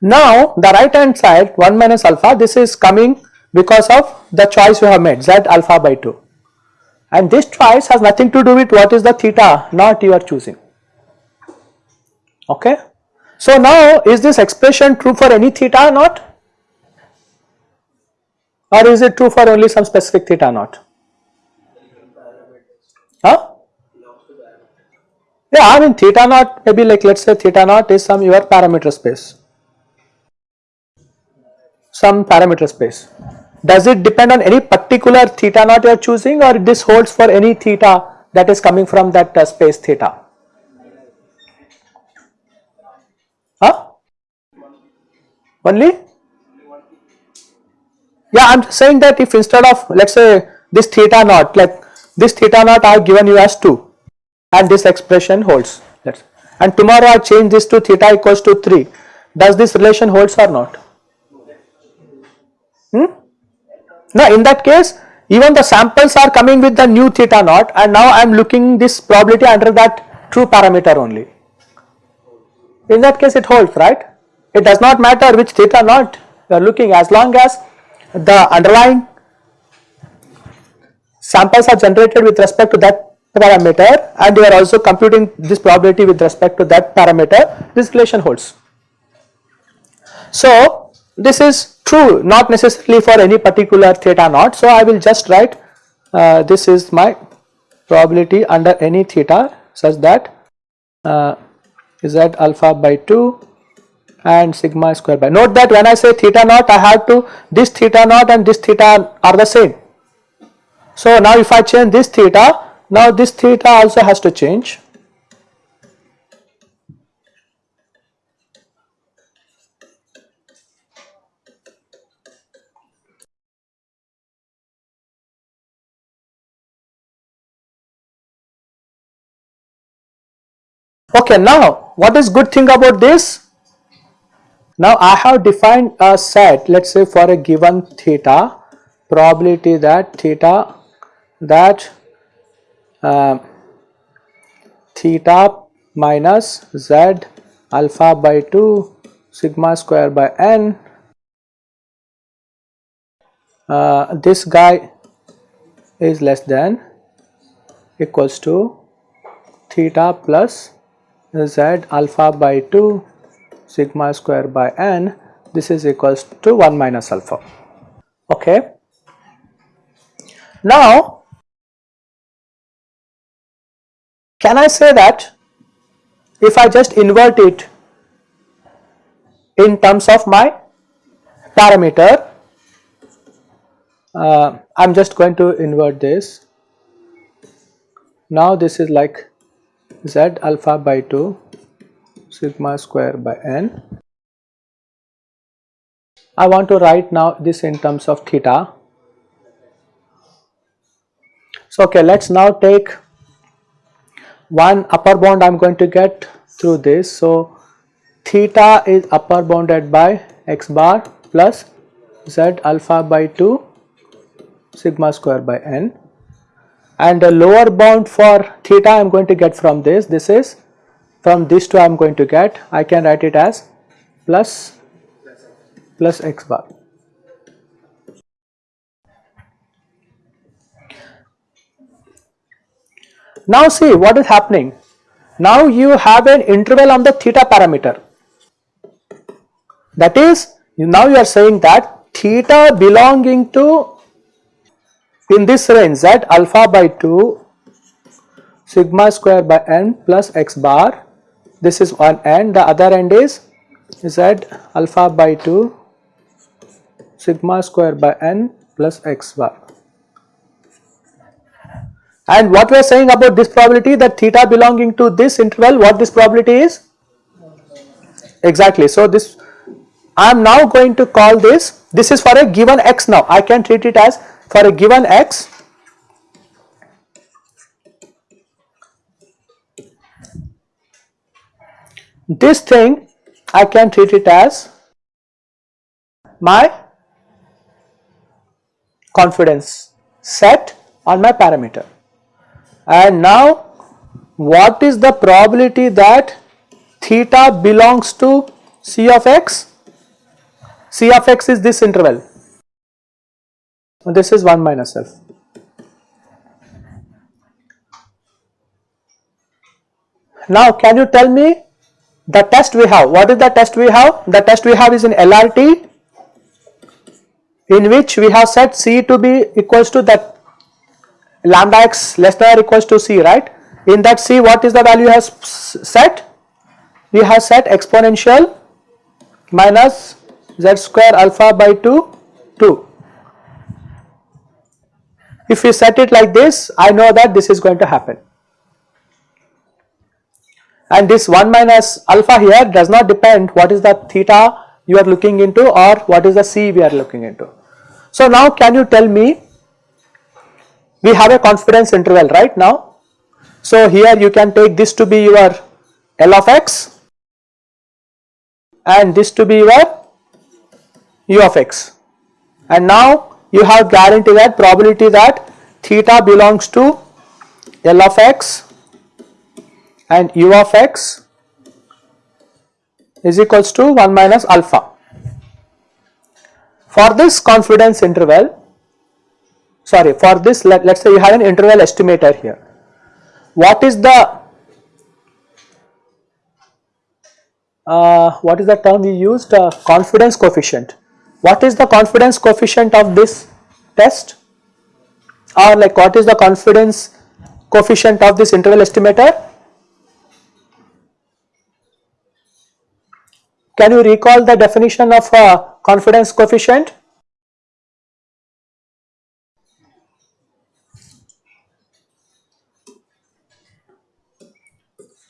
Now the right hand side 1 minus alpha this is coming because of the choice you have made z alpha by 2 and this choice has nothing to do with what is the theta not you are choosing okay. So now is this expression true for any theta or not or is it true for only some specific theta or not? Huh? Yeah, I mean theta naught maybe like let us say theta naught is some your parameter space some parameter space. Does it depend on any particular theta naught you are choosing or this holds for any theta that is coming from that uh, space theta? Huh? Only? Yeah, I am saying that if instead of let us say this theta naught like this theta naught I have given you as 2 and this expression holds and tomorrow I change this to theta equals to 3 does this relation holds or not? Hmm? Now in that case even the samples are coming with the new theta naught and now I am looking this probability under that true parameter only. In that case it holds right. It does not matter which theta naught you are looking as long as the underlying samples are generated with respect to that parameter and you are also computing this probability with respect to that parameter this relation holds. So this is true not necessarily for any particular theta naught. So, I will just write uh, this is my probability under any theta such that uh, z alpha by 2 and sigma square by note that when I say theta naught I have to this theta naught and this theta are the same. So, now if I change this theta now this theta also has to change Okay, now what is good thing about this? Now I have defined a set let us say for a given theta probability that theta that uh, theta minus z alpha by 2 sigma square by n. Uh, this guy is less than equals to theta plus z alpha by 2 sigma square by n this is equals to 1 minus alpha. Okay. Now can I say that if I just invert it in terms of my parameter uh, I am just going to invert this. Now this is like z alpha by 2 sigma square by n. I want to write now this in terms of theta. So, okay, let us now take one upper bound I am going to get through this. So, theta is upper bounded by x bar plus z alpha by 2 sigma square by n and the lower bound for theta I am going to get from this, this is from this two I am going to get, I can write it as plus plus x bar. Now see what is happening, now you have an interval on the theta parameter that is now you are saying that theta belonging to in this range z alpha by 2 sigma square by n plus x bar this is one end the other end is z alpha by 2 sigma square by n plus x bar. And what we are saying about this probability that theta belonging to this interval what this probability is? Exactly. So this I am now going to call this this is for a given x now. I can treat it as for a given x this thing I can treat it as my confidence set on my parameter. And now what is the probability that theta belongs to C of x? C of x is this interval. This is 1 minus f. Now can you tell me the test we have, what is the test we have? The test we have is in LRT in which we have set C to be equals to that lambda x less than or equals to C right. In that C what is the value has set? We have set exponential minus z square alpha by 2 2. If we set it like this I know that this is going to happen and this 1 minus alpha here does not depend what is the theta you are looking into or what is the c we are looking into. So now can you tell me we have a confidence interval right now. So here you can take this to be your L of x and this to be your U of x and now you have guarantee that probability that theta belongs to L of x and u of x is equals to 1 minus alpha. For this confidence interval, sorry for this let, us say you have an interval estimator here. What is the uh, what is the term we used uh, confidence coefficient. What is the confidence coefficient of this test or like what is the confidence coefficient of this interval estimator Can you recall the definition of a confidence coefficient?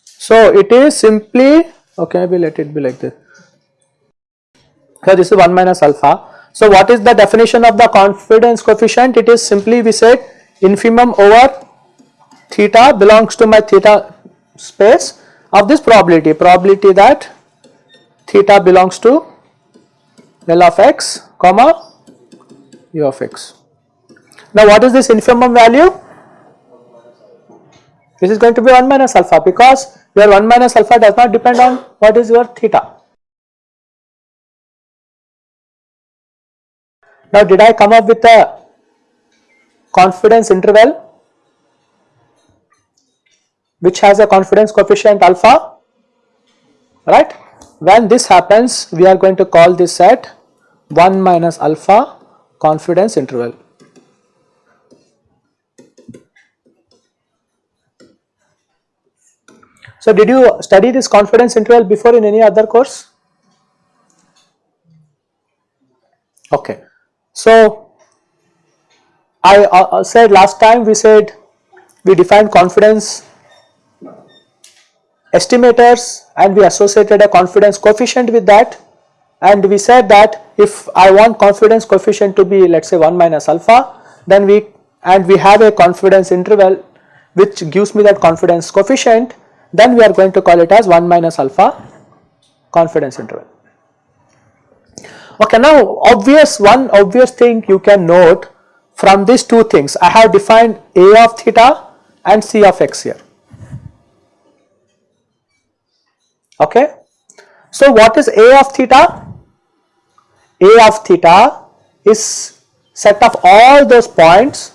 So it is simply okay maybe let it be like this. So this is 1 minus alpha. So what is the definition of the confidence coefficient? It is simply we said infimum over theta belongs to my theta space of this probability, probability that theta belongs to L of x comma u of x. Now what is this infimum value? This is going to be 1 minus alpha because your 1 minus alpha does not depend on what is your theta. Now did I come up with a confidence interval which has a confidence coefficient alpha right when this happens, we are going to call this set 1 minus alpha confidence interval. So, did you study this confidence interval before in any other course? Okay. So, I uh, said last time we said we defined confidence estimators and we associated a confidence coefficient with that. And we said that if I want confidence coefficient to be let us say 1 minus alpha then we and we have a confidence interval which gives me that confidence coefficient then we are going to call it as 1 minus alpha confidence interval. Okay now obvious one obvious thing you can note from these two things. I have defined A of theta and C of x here okay. So what is A of theta? A of theta is set of all those points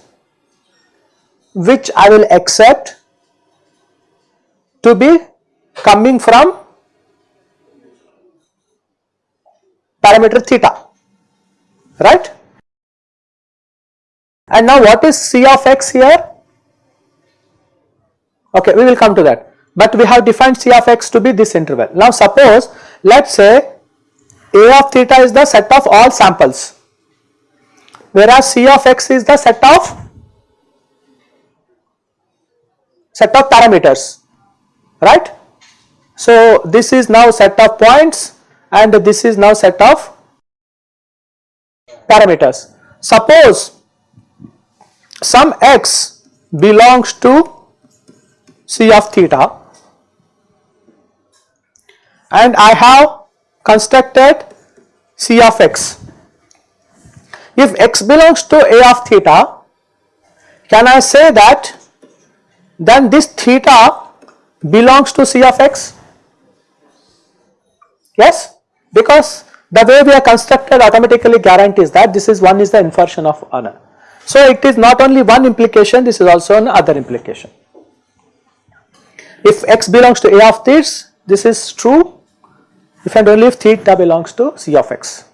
which I will accept to be coming from parameter theta right and now what is C of x here okay we will come to that but we have defined C of x to be this interval. Now suppose let us say A of theta is the set of all samples whereas C of x is the set of set of parameters right. So this is now set of points and this is now set of parameters. Suppose some x belongs to C of theta and I have constructed C of x if x belongs to a of theta, can I say that then this theta belongs to c of x? Yes, because the way we are constructed automatically guarantees that this is one is the inversion of another. So it is not only one implication, this is also another implication. If x belongs to a of this, this is true if and only if theta belongs to c of x.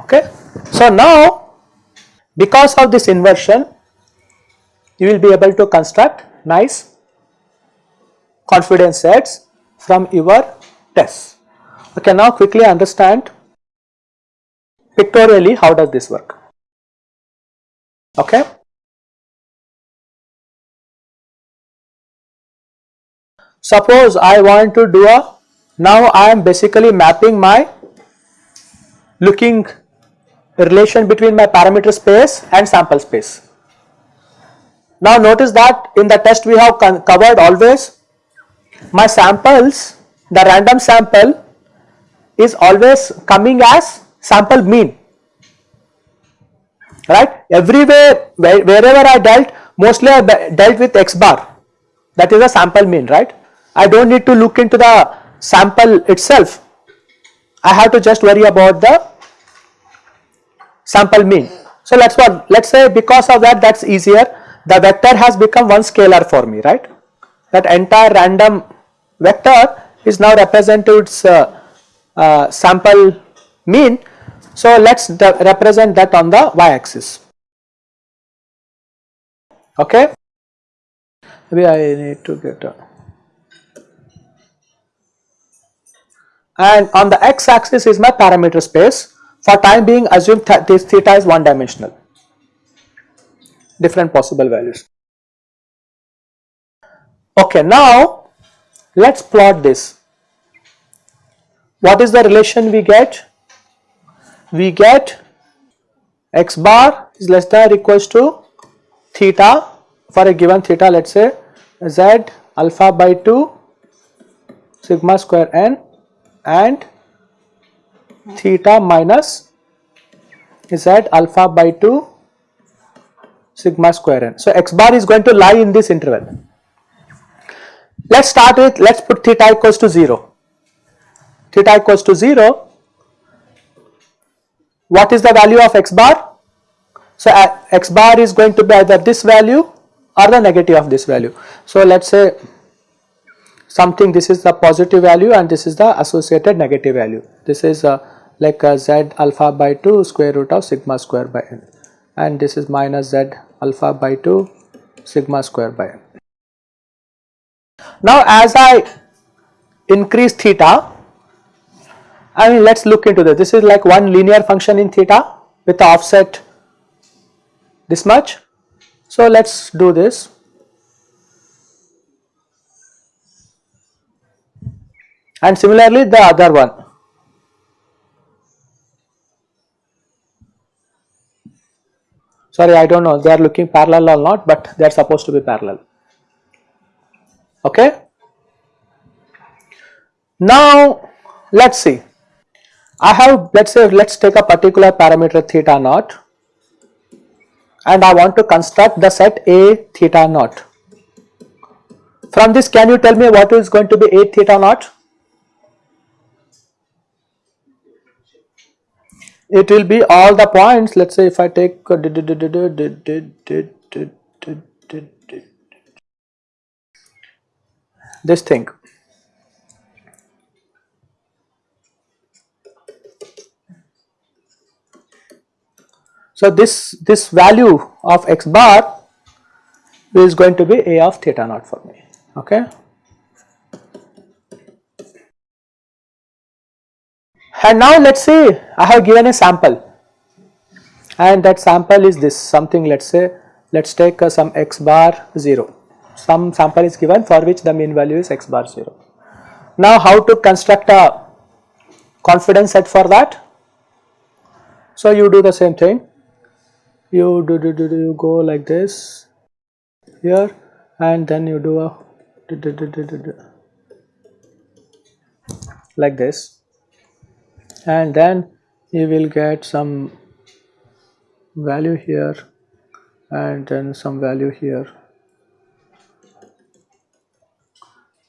Okay. So now because of this inversion, you will be able to construct nice confidence sets from your tests. Okay, now quickly understand pictorially how does this work. Okay. Suppose I want to do a, now I am basically mapping my looking relation between my parameter space and sample space. Now notice that in the test we have covered always my samples, the random sample is always coming as sample mean, right. Everywhere wherever I dealt mostly I dealt with x bar that is a sample mean, right. I do not need to look into the sample itself, I have to just worry about the sample mean. So let us what let us say because of that that is easier the vector has become one scalar for me right that entire random vector is now represented its uh, uh, sample mean. So let us represent that on the y axis okay maybe I need to get a and on the x axis is my parameter space for time being assume th this theta is one dimensional, different possible values. Okay, now let us plot this. What is the relation we get? We get x bar is less than or equals to theta for a given theta let us say z alpha by 2 sigma square n and theta minus is at alpha by 2 sigma square n. So, x bar is going to lie in this interval. Let us start with let us put theta equals to 0. Theta equals to 0. What is the value of x bar? So, uh, x bar is going to be either this value or the negative of this value. So, let us say something this is the positive value and this is the associated negative value. This is uh, like uh, z alpha by 2 square root of sigma square by n and this is minus z alpha by 2 sigma square by n. Now as I increase theta I mean let us look into this this is like one linear function in theta with the offset this much. So let us do this and similarly the other one sorry I do not know they are looking parallel or not but they are supposed to be parallel okay. Now let us see I have let us say let us take a particular parameter theta naught and I want to construct the set A theta naught. From this can you tell me what is going to be A theta naught? It will be all the points let us say if I take this thing So this this value of x bar is going to be a of theta naught for me okay And now let us say I have given a sample and that sample is this something let us say let us take uh, some x bar 0 some sample is given for which the mean value is x bar 0. Now how to construct a confidence set for that? So you do the same thing you do, do, do, do you go like this here and then you do a do, do, do, do, do, do, like this and then you will get some value here and then some value here.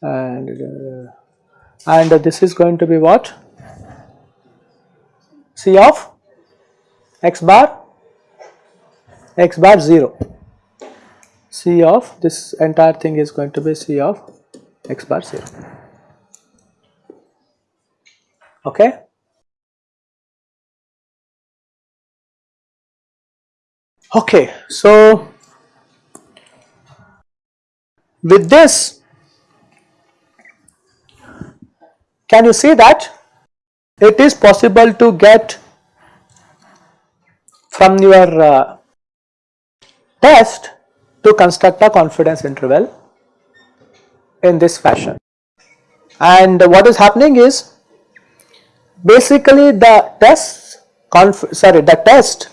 And uh, and this is going to be what? C of x bar x bar 0 C of this entire thing is going to be C of x bar 0 okay okay so with this Can you see that? It is possible to get from your uh, test to construct a confidence interval in this fashion. And what is happening is basically the test sorry the test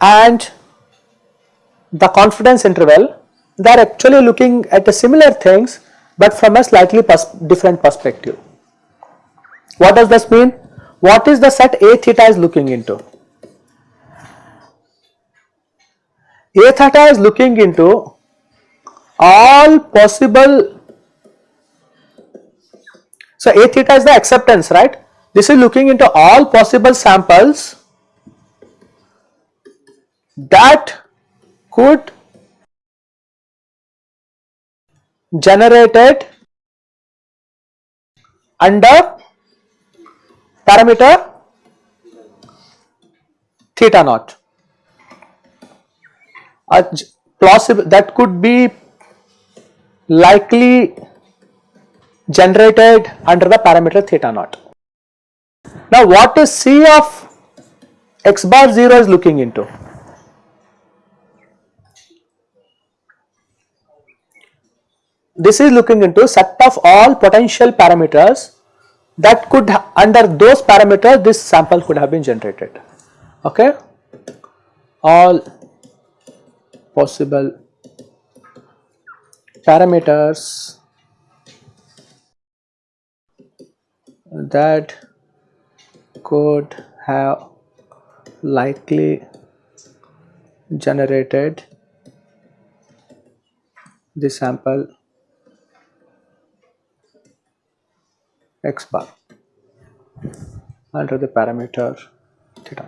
and the confidence interval they are actually looking at the similar things but from a slightly pers different perspective. What does this mean? What is the set A theta is looking into? A theta is looking into all possible, so A theta is the acceptance right, this is looking into all possible samples that could generated under parameter theta naught a plausible that could be likely generated under the parameter theta naught. Now what is C of x bar 0 is looking into? This is looking into set of all potential parameters that could under those parameters this sample could have been generated. Okay? All possible parameters that could have likely generated the sample x bar under the parameter theta.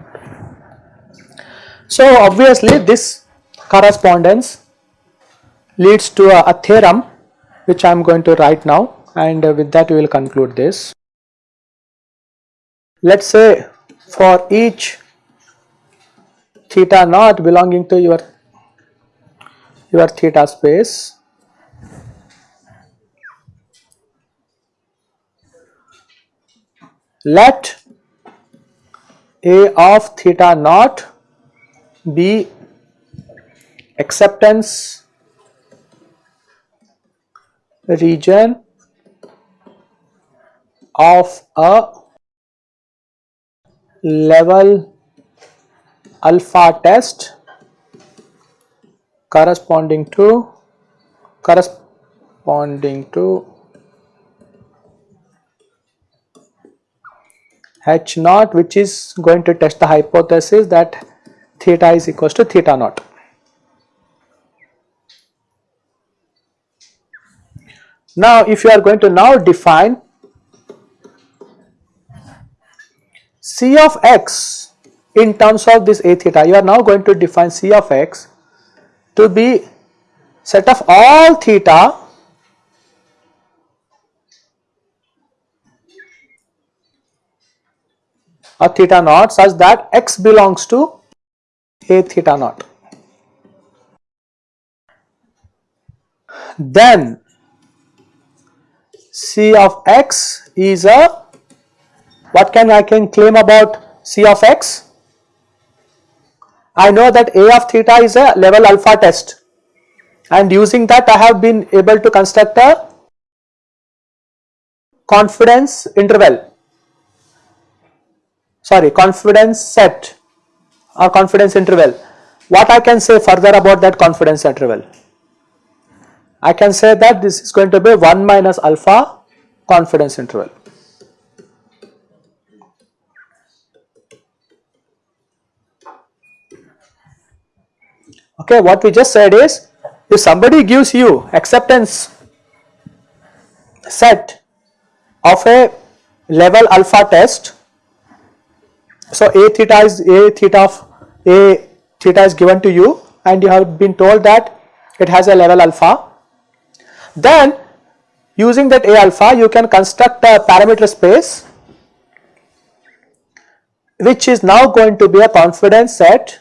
So obviously this correspondence leads to a, a theorem which I am going to write now and uh, with that we will conclude this. Let us say for each theta naught belonging to your your theta space let a of theta naught be acceptance region of a level alpha test corresponding to corresponding to h naught which is going to test the hypothesis that theta is equals to theta naught. Now if you are going to now define C of x in terms of this a theta you are now going to define C of x to be set of all theta a theta naught such that x belongs to a theta naught. Then C of x is a what can I can claim about C of x? I know that A of theta is a level alpha test and using that I have been able to construct a confidence interval sorry confidence set or confidence interval. What I can say further about that confidence interval? I can say that this is going to be 1 minus alpha confidence interval. Okay, what we just said is if somebody gives you acceptance set of a level alpha test, so a theta is a theta of a theta is given to you and you have been told that it has a level alpha, then using that a alpha you can construct a parameter space which is now going to be a confidence set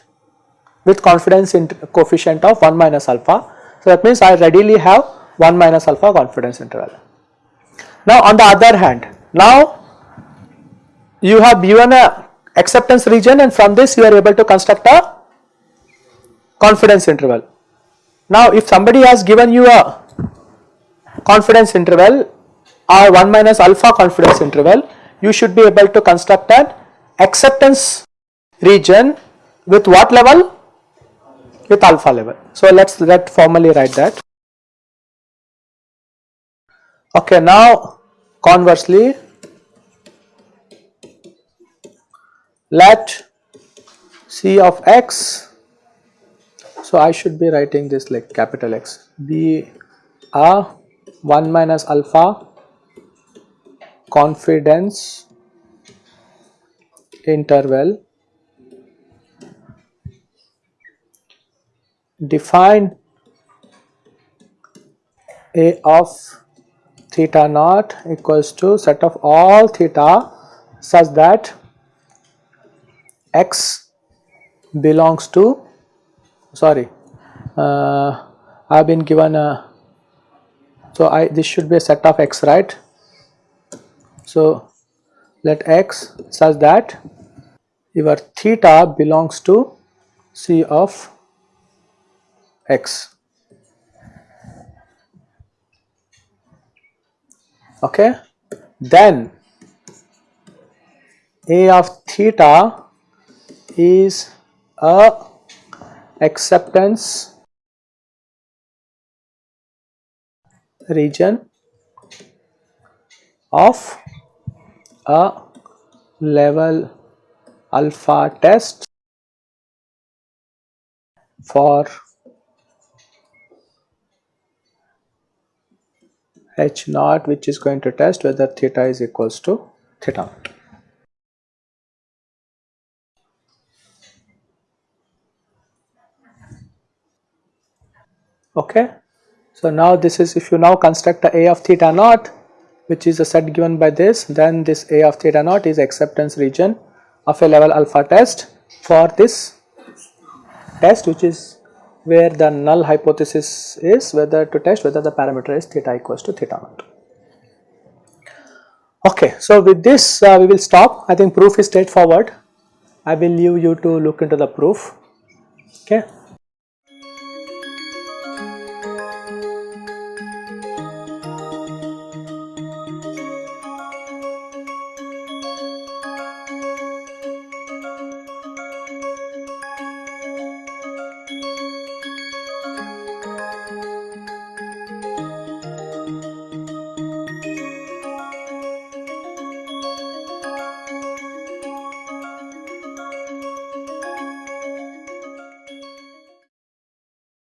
with confidence coefficient of 1 minus alpha. So, that means I readily have 1 minus alpha confidence interval. Now, on the other hand, now you have given a acceptance region and from this you are able to construct a confidence interval. Now, if somebody has given you a confidence interval or 1 minus alpha confidence interval, you should be able to construct an acceptance region with what level? With alpha level. So let's let formally write that. Okay, now conversely, let C of x, so I should be writing this like capital X, be a 1 minus alpha confidence interval define a of theta naught equals to set of all theta such that x belongs to sorry uh, I have been given a so I this should be a set of x right so let x such that your theta belongs to C of x. Okay. Then A of theta is a acceptance region of a level alpha test for h naught which is going to test whether theta is equals to theta Okay. So now this is if you now construct a A of theta naught which is a set given by this then this A of theta naught is acceptance region of a level alpha test for this test which is where the null hypothesis is whether to test whether the parameter is theta equals to theta naught. Okay, so with this uh, we will stop I think proof is straightforward I will leave you to look into the proof okay.